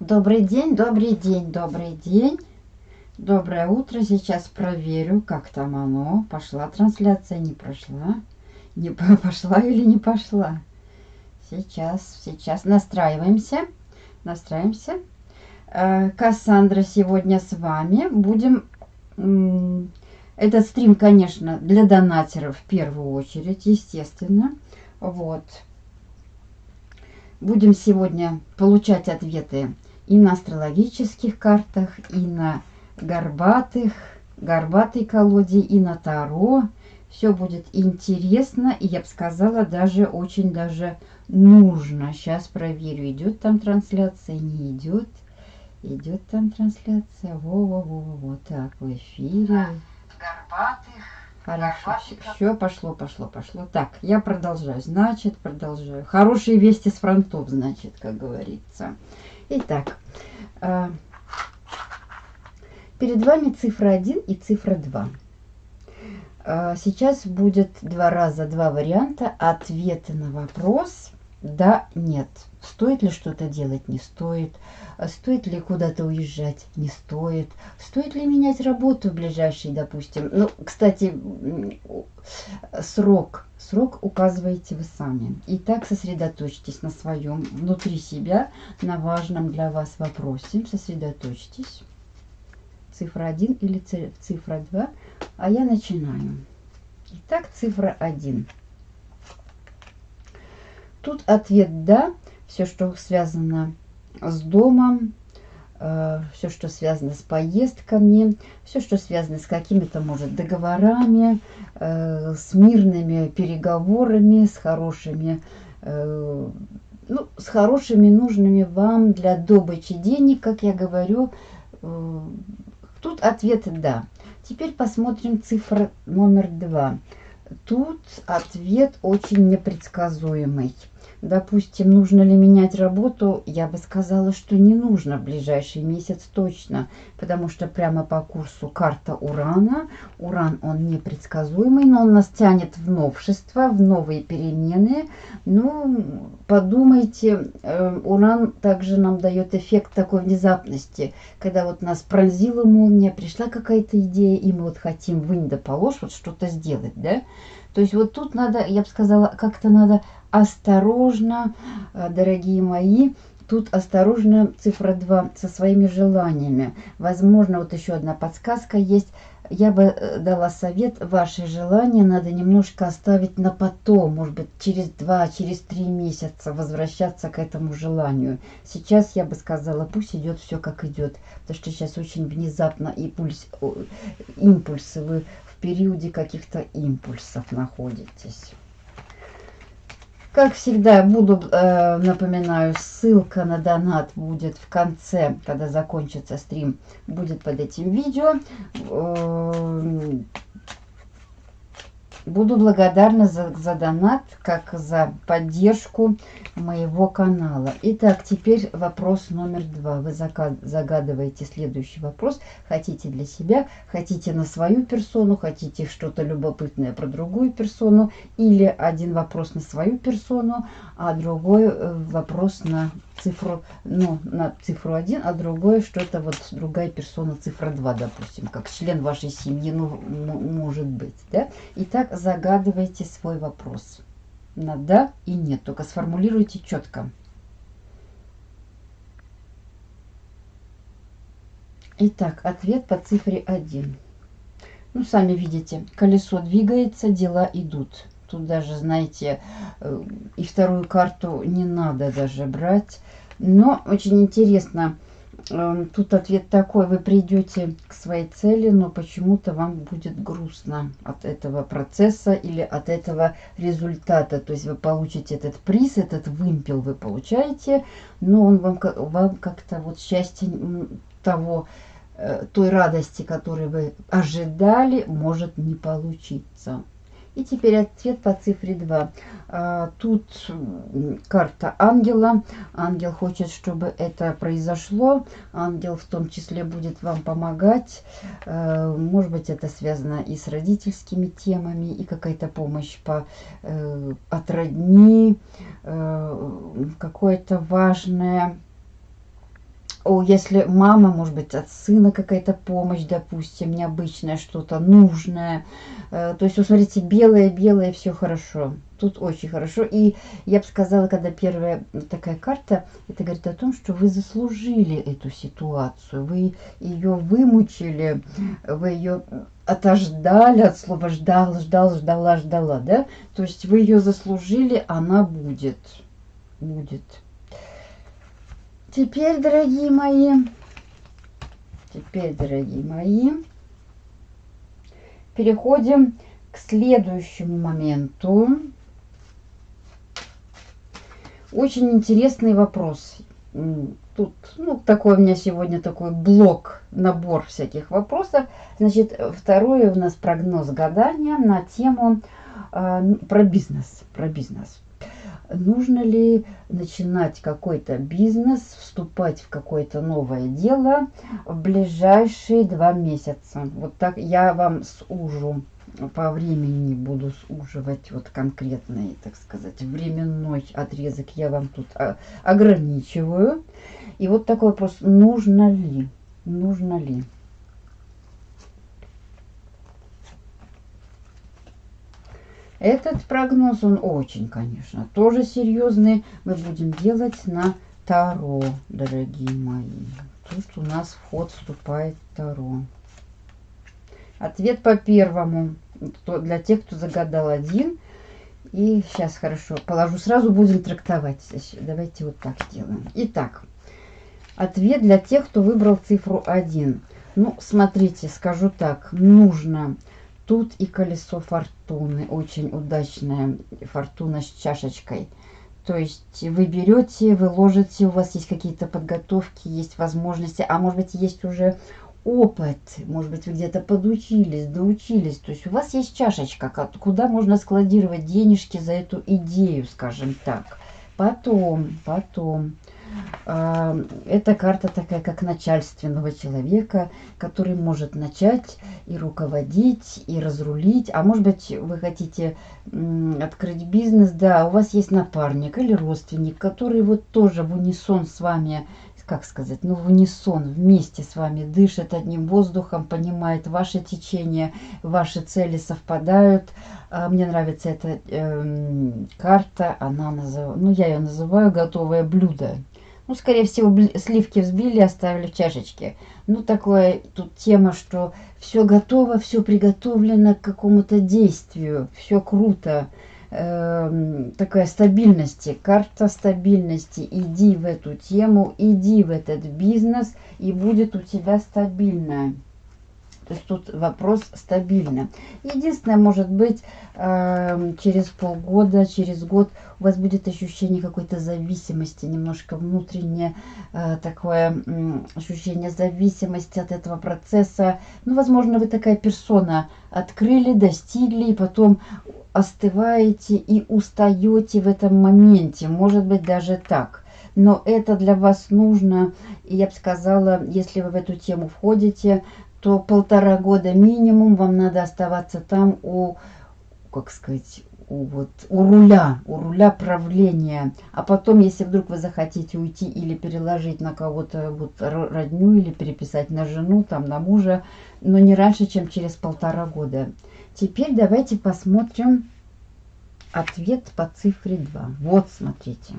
Добрый день, добрый день, добрый день. Доброе утро. Сейчас проверю, как там оно. Пошла трансляция, не прошла. Не пошла или не пошла. Сейчас, сейчас настраиваемся. Настраиваемся. Э, Кассандра сегодня с вами. Будем... Этот стрим, конечно, для донатеров в первую очередь, естественно. Вот. Будем сегодня получать ответы и на астрологических картах, и на горбатых, горбатой колоде, и на Таро. Все будет интересно, и я бы сказала, даже очень даже нужно. Сейчас проверю, идет там трансляция, не идет. Идет там трансляция. Во-во-во-во. Так, в эфире. Горбатых. Хорошо, все, пошло, пошло, пошло. Так, я продолжаю. Значит, продолжаю. Хорошие вести с фронтов, значит, как говорится. Итак, э, перед вами цифра 1 и цифра 2. Э, сейчас будет два раза два варианта ответа на вопрос да, нет. Стоит ли что-то делать? Не стоит. Стоит ли куда-то уезжать? Не стоит. Стоит ли менять работу в ближайший, допустим? Ну, кстати, срок. Срок указываете вы сами. Итак, сосредоточьтесь на своем, внутри себя, на важном для вас вопросе. Сосредоточьтесь. Цифра 1 или цифра 2. А я начинаю. Итак, цифра 1. Тут ответ «да». Все, что связано с домом, э, все, что связано с поездками, все, что связано с какими-то, может, договорами, э, с мирными переговорами, с хорошими, э, ну, с хорошими, нужными вам для добычи денег, как я говорю. Тут ответ «да». Теперь посмотрим цифра номер два. Тут ответ очень непредсказуемый. Допустим, нужно ли менять работу, я бы сказала, что не нужно в ближайший месяц точно, потому что прямо по курсу карта Урана. Уран, он непредсказуемый, но он нас тянет в новшества, в новые перемены. Ну, подумайте, э, Уран также нам дает эффект такой внезапности, когда вот нас пронзила молния, пришла какая-то идея, и мы вот хотим вынь да положь, вот что-то сделать, да? То есть вот тут надо, я бы сказала, как-то надо осторожно, э, дорогие мои, тут осторожно цифра 2 со своими желаниями. Возможно, вот еще одна подсказка есть. Я бы э, дала совет, ваши желания надо немножко оставить на потом, может быть, через два, через три месяца возвращаться к этому желанию. Сейчас я бы сказала, пусть идет все как идет, потому что сейчас очень внезапно импульс, импульсы, вы в периоде каких-то импульсов находитесь. Как всегда, буду, э, напоминаю, ссылка на донат будет в конце, когда закончится стрим, будет под этим видео. Э, Буду благодарна за, за донат, как за поддержку моего канала. Итак, теперь вопрос номер два. Вы загадываете следующий вопрос. Хотите для себя, хотите на свою персону, хотите что-то любопытное про другую персону. Или один вопрос на свою персону, а другой э, вопрос на цифру, ну, на цифру 1, а другое что-то вот другая персона, цифра 2, допустим, как член вашей семьи, ну, может быть, да? Итак, загадывайте свой вопрос на да и нет, только сформулируйте четко. Итак, ответ по цифре 1. Ну, сами видите, колесо двигается, дела идут. Тут даже, знаете, э, и вторую карту не надо даже брать. Но очень интересно, эм, тут ответ такой, вы придете к своей цели, но почему-то вам будет грустно от этого процесса или от этого результата. То есть вы получите этот приз, этот вымпел вы получаете, но он вам, вам как-то вот счастье того, э, той радости, которую вы ожидали, может не получиться. И теперь ответ по цифре 2. А, тут карта ангела. Ангел хочет, чтобы это произошло. Ангел в том числе будет вам помогать. А, может быть, это связано и с родительскими темами, и какая-то помощь по, э, от родни, э, какое-то важное о, если мама, может быть, от сына какая-то помощь, допустим, необычное что-то, нужное. Э, то есть, вот смотрите, белое-белое, все хорошо. Тут очень хорошо. И я бы сказала, когда первая такая карта, это говорит о том, что вы заслужили эту ситуацию, вы ее вымучили, вы ее отождали от слова ждал, ждал, ждала, ждала, да? То есть вы ее заслужили, она будет. Будет. Теперь, дорогие мои, теперь, дорогие мои, переходим к следующему моменту. Очень интересный вопрос. Тут, ну, такой у меня сегодня такой блок, набор всяких вопросов. Значит, второй у нас прогноз гадания на тему э, про бизнес. Про бизнес нужно ли начинать какой-то бизнес, вступать в какое-то новое дело в ближайшие два месяца. Вот так я вам сужу по времени буду суживать вот конкретный, так сказать, временной отрезок я вам тут а, ограничиваю. И вот такой вопрос, нужно ли, нужно ли Этот прогноз, он очень, конечно, тоже серьезный. Мы будем делать на Таро, дорогие мои. Тут у нас вход вступает Таро. Ответ по первому. Для тех, кто загадал один. И сейчас хорошо, положу сразу, будем трактовать. Давайте вот так сделаем. Итак, ответ для тех, кто выбрал цифру 1. Ну, смотрите, скажу так, нужно Тут и колесо фортуны, очень удачная фортуна с чашечкой. То есть вы берете, вы ложите, у вас есть какие-то подготовки, есть возможности, а может быть есть уже опыт, может быть вы где-то подучились, доучились. То есть у вас есть чашечка, куда можно складировать денежки за эту идею, скажем так. Потом, потом эта карта такая, как начальственного человека, который может начать и руководить, и разрулить. А может быть, вы хотите открыть бизнес, да, у вас есть напарник или родственник, который вот тоже в унисон с вами как сказать, ну, в унисон, вместе с вами дышит одним воздухом, понимает ваше течение, ваши цели совпадают. А, мне нравится эта э, карта, она называю, ну, я ее называю готовое блюдо. Ну, скорее всего, сливки взбили, оставили в чашечке. Ну, такое тут тема, что все готово, все приготовлено к какому-то действию, все круто. Э, такая стабильности, карта стабильности. Иди в эту тему, иди в этот бизнес, и будет у тебя стабильно. То есть тут вопрос стабильно. Единственное, может быть, э, через полгода, через год у вас будет ощущение какой-то зависимости, немножко внутреннее э, такое ощущение зависимости от этого процесса. Ну, возможно, вы такая персона открыли, достигли, и потом остываете и устаете в этом моменте. Может быть, даже так но это для вас нужно. И я бы сказала, если вы в эту тему входите, то полтора года минимум вам надо оставаться там у, как сказать, у, вот, у руля, у руля правления. А потом, если вдруг вы захотите уйти или переложить на кого-то вот родню или переписать на жену, там, на мужа, но не раньше, чем через полтора года. Теперь давайте посмотрим ответ по цифре 2. Вот, смотрите.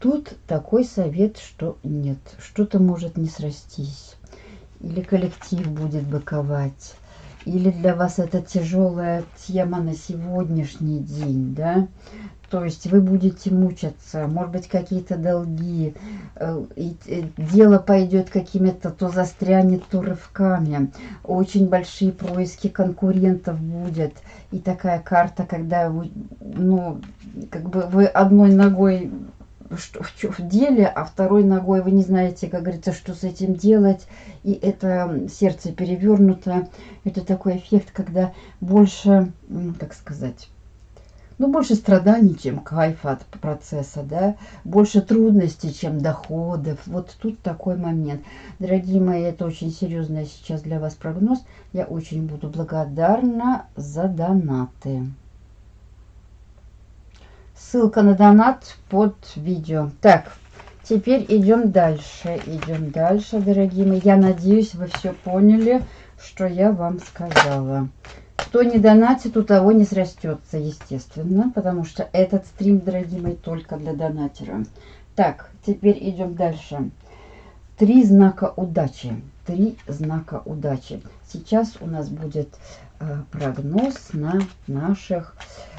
Тут такой совет, что нет, что-то может не срастись. Или коллектив будет быковать. Или для вас это тяжелая тема на сегодняшний день, да? То есть вы будете мучаться, может быть, какие-то долги, э, и э, дело пойдет какими-то, то застрянет, то рывками. Очень большие происки конкурентов будет. И такая карта, когда вы, ну, как бы вы одной ногой что, в, в деле, а второй ногой вы не знаете, как говорится, что с этим делать. И это сердце перевернуто. Это такой эффект, когда больше, как сказать, ну, больше страданий, чем кайфа от процесса, да, больше трудностей, чем доходов. Вот тут такой момент. Дорогие мои, это очень серьезный сейчас для вас прогноз. Я очень буду благодарна за донаты. Ссылка на донат под видео. Так, Теперь идем дальше. Идем дальше, дорогие мои. Я надеюсь, вы все поняли, что я вам сказала. Кто не донатит, у того не срастется, естественно, потому что этот стрим, дорогие мои, только для донатера. Так, теперь идем дальше. Три знака удачи. Три знака удачи. Сейчас у нас будет прогноз на наших,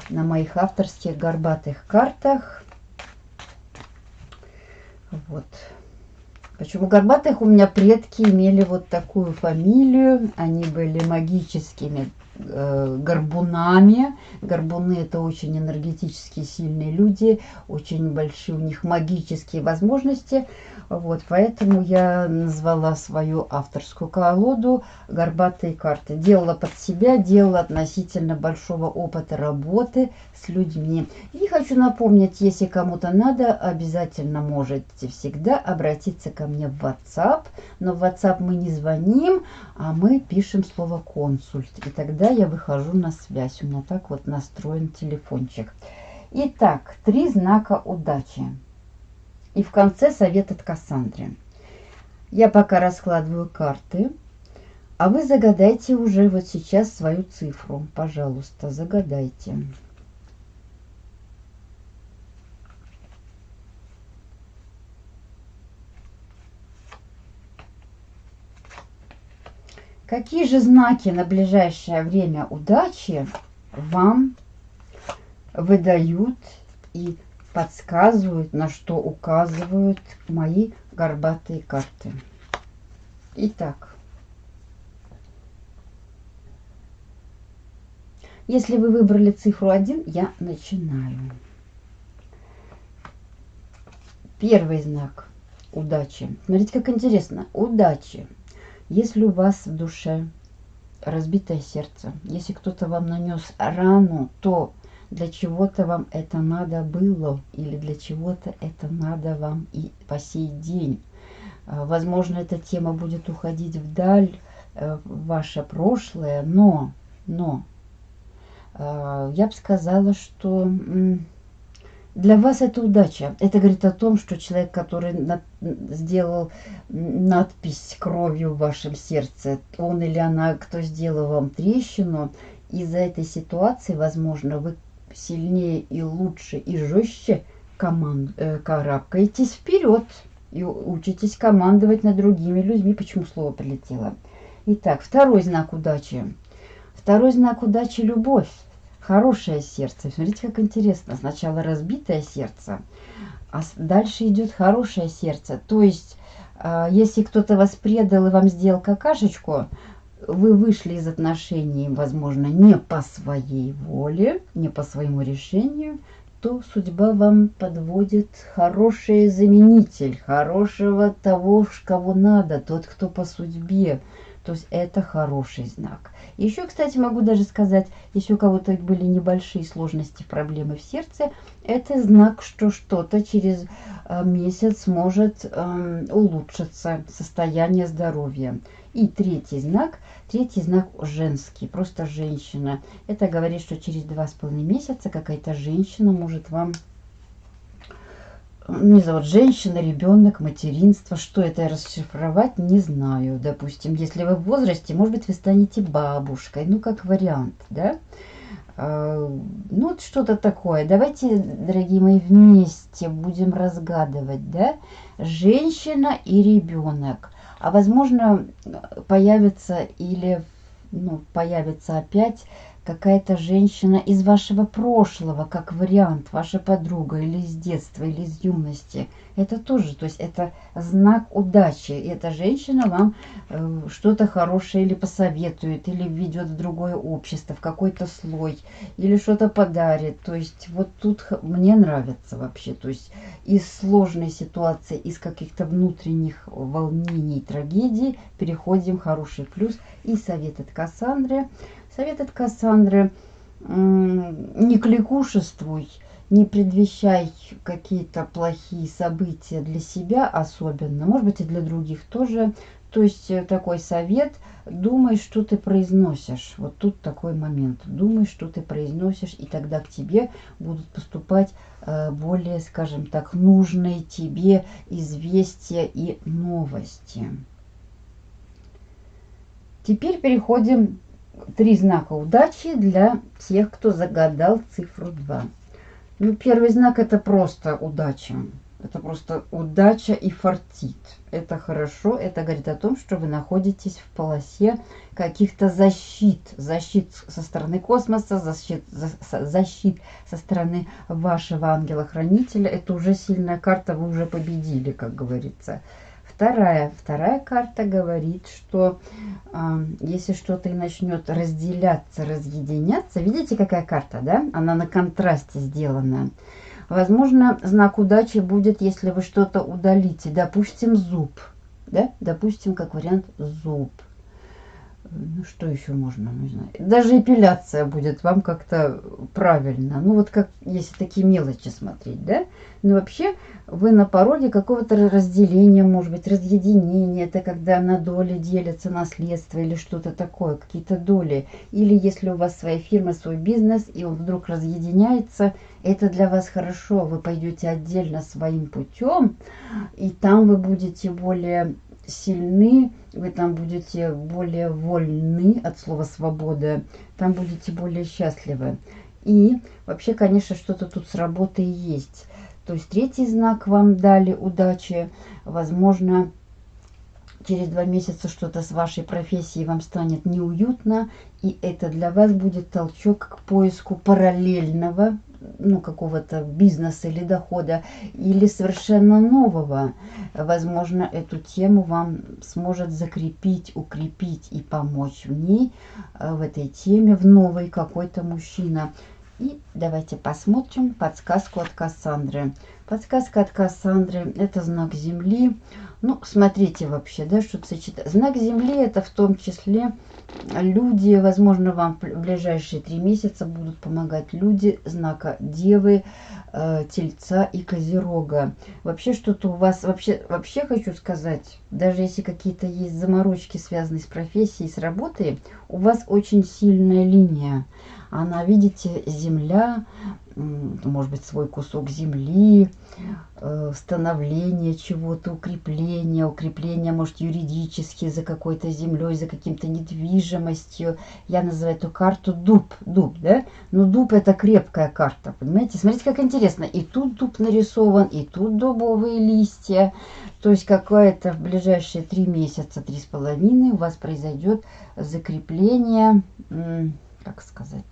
на моих авторских горбатых картах. Вот. Почему горбатых? У меня предки имели вот такую фамилию. Они были магическими э, горбунами. Горбуны это очень энергетически сильные люди, очень большие у них магические возможности. Вот, поэтому я назвала свою авторскую колоду «Горбатые карты». Делала под себя, делала относительно большого опыта работы с людьми. И хочу напомнить, если кому-то надо, обязательно можете всегда обратиться ко мне в WhatsApp. Но в WhatsApp мы не звоним, а мы пишем слово «консульт». И тогда я выхожу на связь. У меня так вот настроен телефончик. Итак, три знака удачи. И в конце совет от Кассандры. Я пока раскладываю карты, а вы загадайте уже вот сейчас свою цифру. Пожалуйста, загадайте. Какие же знаки на ближайшее время удачи вам выдают и подсказывают, на что указывают мои горбатые карты. Итак, если вы выбрали цифру 1, я начинаю. Первый знак удачи. Смотрите, как интересно. Удачи. Если у вас в душе разбитое сердце, если кто-то вам нанес рану, то для чего-то вам это надо было или для чего-то это надо вам и по сей день. А, возможно, эта тема будет уходить вдаль, э, в ваше прошлое, но, но а, я бы сказала, что для вас это удача. Это говорит о том, что человек, который на, сделал надпись кровью в вашем сердце, он или она, кто сделал вам трещину, из-за этой ситуации, возможно, вы сильнее и лучше и жестче команд, э, карабкаетесь вперед и учитесь командовать над другими людьми. Почему слово прилетело? Итак, второй знак удачи. Второй знак удачи – любовь. Хорошее сердце. Смотрите, как интересно. Сначала разбитое сердце, а дальше идет хорошее сердце. То есть, э, если кто-то вас предал и вам сделал какашечку, вы вышли из отношений, возможно, не по своей воле, не по своему решению, то судьба вам подводит хороший заменитель, хорошего того, кого надо, тот, кто по судьбе. То есть это хороший знак. Еще, кстати, могу даже сказать, если у кого-то были небольшие сложности, проблемы в сердце, это знак, что что-то через э, месяц может э, улучшиться, состояние здоровья. И третий знак, третий знак женский, просто женщина. Это говорит, что через два с половиной месяца какая-то женщина может вам не знаю, вот женщина, ребенок, материнство, что это расшифровать, не знаю. Допустим, если вы в возрасте, может быть, вы станете бабушкой, ну, как вариант, да? А, ну, вот что-то такое. Давайте, дорогие мои, вместе будем разгадывать, да? Женщина и ребенок а возможно появится или ну, появится опять какая-то женщина из вашего прошлого, как вариант, ваша подруга или из детства, или из юности. Это тоже, то есть это знак удачи. И эта женщина вам э, что-то хорошее или посоветует, или введет в другое общество, в какой-то слой, или что-то подарит. То есть вот тут мне нравится вообще. То есть из сложной ситуации, из каких-то внутренних волнений, трагедий переходим в хороший плюс. И совет от Кассандры – Совет от Кассандры. Не кликушествуй, не предвещай какие-то плохие события для себя особенно, может быть и для других тоже. То есть э, такой совет, думай, что ты произносишь. Вот тут такой момент. Думай, что ты произносишь, и тогда к тебе будут поступать э, более, скажем так, нужные тебе известия и новости. Теперь переходим три знака удачи для тех, кто загадал цифру 2. Ну, первый знак это просто удача. Это просто удача и фартит. Это хорошо. Это говорит о том, что вы находитесь в полосе каких-то защит. Защит со стороны космоса, защит, за, защит со стороны вашего ангела-хранителя. Это уже сильная карта, вы уже победили, как говорится. Вторая, вторая карта говорит, что э, если что-то и начнет разделяться, разъединяться, видите, какая карта, да? Она на контрасте сделана. Возможно, знак удачи будет, если вы что-то удалите. Допустим, зуб. Да? Допустим, как вариант зуб. Ну, что еще можно? Не знаю. Даже эпиляция будет вам как-то правильно. Ну, вот как, если такие мелочи смотреть, да? Но вообще вы на пороге какого-то разделения, может быть, разъединения. Это когда на доли делятся наследство или что-то такое, какие-то доли. Или если у вас своя фирма, свой бизнес, и он вдруг разъединяется, это для вас хорошо. Вы пойдете отдельно своим путем, и там вы будете более сильны, вы там будете более вольны от слова свобода, там будете более счастливы. И вообще, конечно, что-то тут с работой есть. То есть третий знак вам дали удачи. Возможно, через два месяца что-то с вашей профессией вам станет неуютно, и это для вас будет толчок к поиску параллельного ну, какого-то бизнеса или дохода, или совершенно нового. Возможно, эту тему вам сможет закрепить, укрепить и помочь в ней, э, в этой теме, в новой какой-то мужчина. И давайте посмотрим подсказку от Кассандры. Подсказка от Кассандры – это знак Земли. Ну, смотрите вообще, да, что сочетать. Знак Земли – это в том числе люди, возможно, вам в ближайшие три месяца будут помогать люди знака Девы, э, Тельца и Козерога. Вообще что-то у вас, вообще, вообще хочу сказать, даже если какие-то есть заморочки, связанные с профессией, с работой, у вас очень сильная линия. Она, видите, земля, может быть, свой кусок земли, э, становление чего-то, укрепление, укрепление, может, юридически за какой-то землей, за каким-то недвижимостью. Я называю эту карту дуб, дуб, да? Но дуб это крепкая карта, понимаете? Смотрите, как интересно. И тут дуб нарисован, и тут дубовые листья. То есть какое-то в ближайшие три месяца, три с половиной у вас произойдет закрепление, как сказать,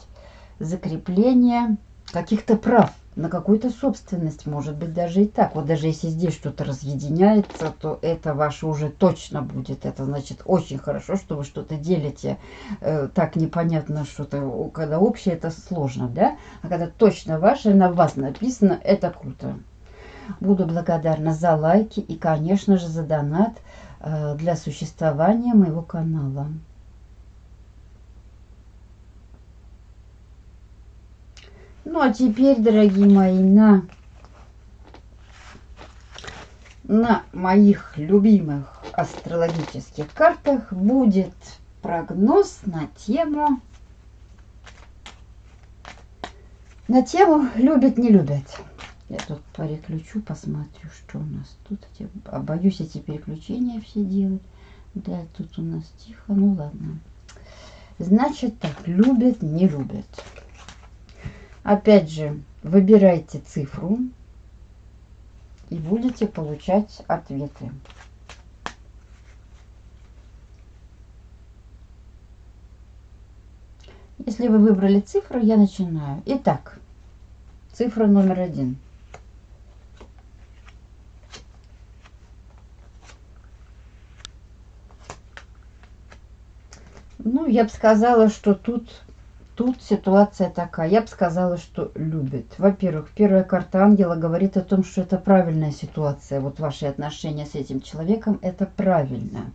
закрепление каких-то прав на какую-то собственность, может быть, даже и так. Вот даже если здесь что-то разъединяется, то это ваше уже точно будет. Это значит очень хорошо, что вы что-то делите. Э, так непонятно что-то, когда общее, это сложно, да? А когда точно ваше, на вас написано, это круто. Буду благодарна за лайки и, конечно же, за донат э, для существования моего канала. Ну, а теперь, дорогие мои, на, на моих любимых астрологических картах будет прогноз на тему на тему любят не любят я тут переключу посмотрю что у нас тут. А боюсь эти переключения все делать. Да тут у нас тихо ну ладно. Значит так любят не любят Опять же, выбирайте цифру и будете получать ответы. Если вы выбрали цифру, я начинаю. Итак, цифра номер один. Ну, я бы сказала, что тут Тут ситуация такая. Я бы сказала, что любит. Во-первых, первая карта ангела говорит о том, что это правильная ситуация. Вот ваши отношения с этим человеком, это правильно.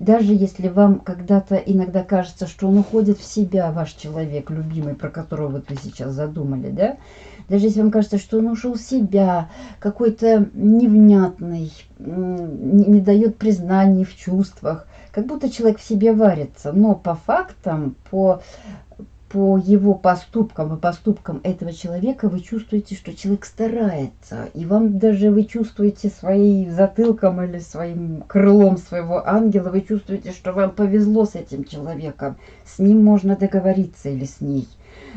Даже если вам когда-то иногда кажется, что он уходит в себя, ваш человек любимый, про которого вы сейчас задумали, да? Даже если вам кажется, что он ушел в себя, какой-то невнятный, не, не дает признаний в чувствах, как будто человек в себе варится. Но по фактам, по по его поступкам и поступкам этого человека вы чувствуете, что человек старается. И вам даже вы чувствуете своим затылком или своим крылом своего ангела, вы чувствуете, что вам повезло с этим человеком. С ним можно договориться или с ней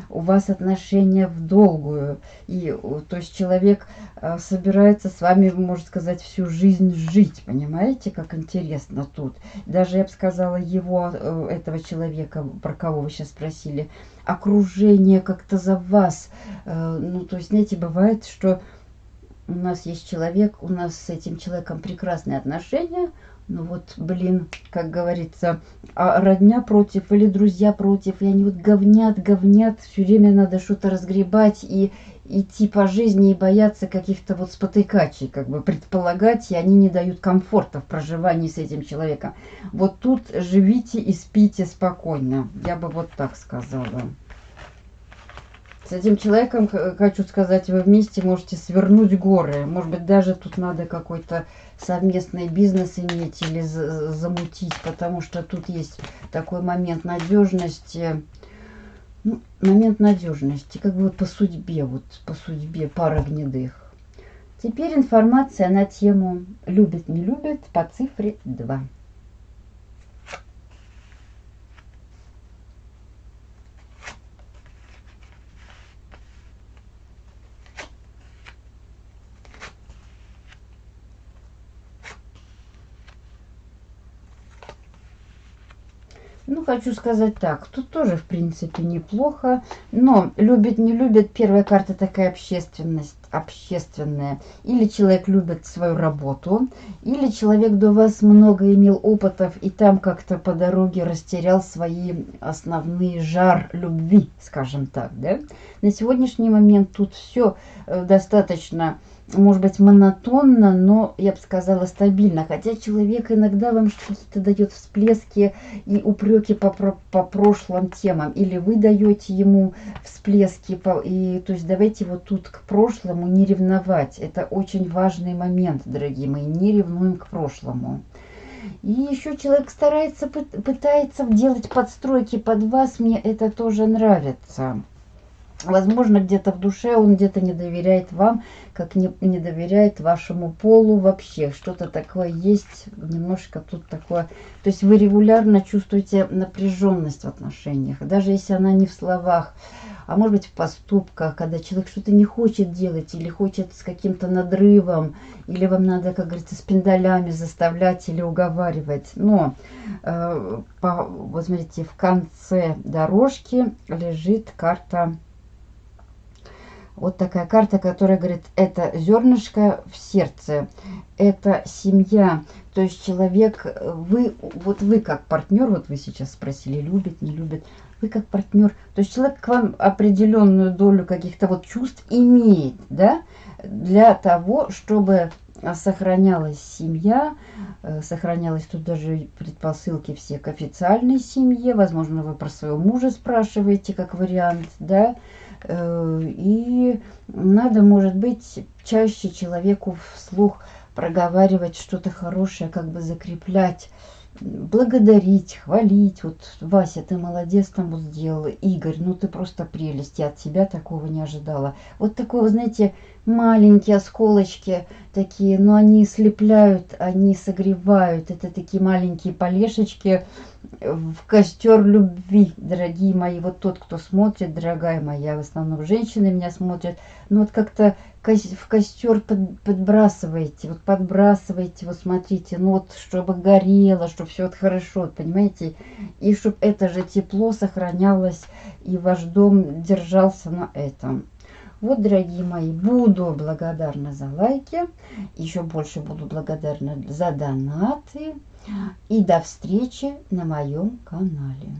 у вас отношения в долгую. И то есть человек а, собирается с вами, можно сказать, всю жизнь жить. Понимаете, как интересно тут. Даже, я бы сказала, его, э, этого человека, про кого вы сейчас спросили, окружение как-то за вас. Э, ну, то есть, знаете, бывает, что у нас есть человек, у нас с этим человеком прекрасные отношения, ну вот, блин, как говорится, а родня против или друзья против, и они вот говнят, говнят, все время надо что-то разгребать и идти по жизни и бояться каких-то вот спотыкачей, как бы предполагать, и они не дают комфорта в проживании с этим человеком. Вот тут живите и спите спокойно, я бы вот так сказала. С этим человеком, хочу сказать, вы вместе можете свернуть горы. Может быть, даже тут надо какой-то совместный бизнес иметь или замутить, потому что тут есть такой момент надежности. Ну, момент надежности, как бы вот по судьбе, вот по судьбе пара гнедых. Теперь информация на тему «Любит, не любит» по цифре 2. Ну, хочу сказать так, тут тоже, в принципе, неплохо, но любит, не любит, первая карта такая общественность, общественная. Или человек любит свою работу, или человек до вас много имел опытов и там как-то по дороге растерял свои основные жар любви, скажем так, да. На сегодняшний момент тут все э, достаточно может быть, монотонно, но, я бы сказала, стабильно. Хотя человек иногда вам что-то дает всплески и упреки по, по, прошлым темам. Или вы даете ему всплески. По, и, то есть давайте вот тут к прошлому не ревновать. Это очень важный момент, дорогие мои. Не ревнуем к прошлому. И еще человек старается, пытается делать подстройки под вас. Мне это тоже нравится. Возможно, где-то в душе он где-то не доверяет вам, как не, не доверяет вашему полу вообще. Что-то такое есть, немножко тут такое. То есть вы регулярно чувствуете напряженность в отношениях, даже если она не в словах, а может быть в поступках, когда человек что-то не хочет делать или хочет с каким-то надрывом, или вам надо, как говорится, с пиндалями заставлять или уговаривать. Но, э, по, вот смотрите, в конце дорожки лежит карта вот такая карта, которая говорит, это зернышко в сердце, это семья. То есть человек, вы, вот вы как партнер, вот вы сейчас спросили, любит, не любит, вы как партнер, то есть человек к вам определенную долю каких-то вот чувств имеет, да, для того, чтобы сохранялась семья, э, сохранялась тут даже предпосылки все к официальной семье, возможно, вы про своего мужа спрашиваете как вариант, да, и надо, может быть, чаще человеку вслух проговаривать что-то хорошее, как бы закреплять, благодарить, хвалить. Вот, Вася, ты молодец, там вот сделала. Игорь, ну ты просто прелесть, я от тебя такого не ожидала. Вот такое, знаете, маленькие осколочки такие, но они слепляют, они согревают. Это такие маленькие полешечки, в костер любви, дорогие мои. Вот тот, кто смотрит, дорогая моя, в основном женщины меня смотрят. Ну вот как-то в костер под, подбрасываете, вот подбрасываете, вот смотрите, ну вот чтобы горело, чтобы все вот хорошо, понимаете? И чтобы это же тепло сохранялось, и ваш дом держался на этом. Вот, дорогие мои, буду благодарна за лайки, еще больше буду благодарна за донаты. И до встречи на моем канале.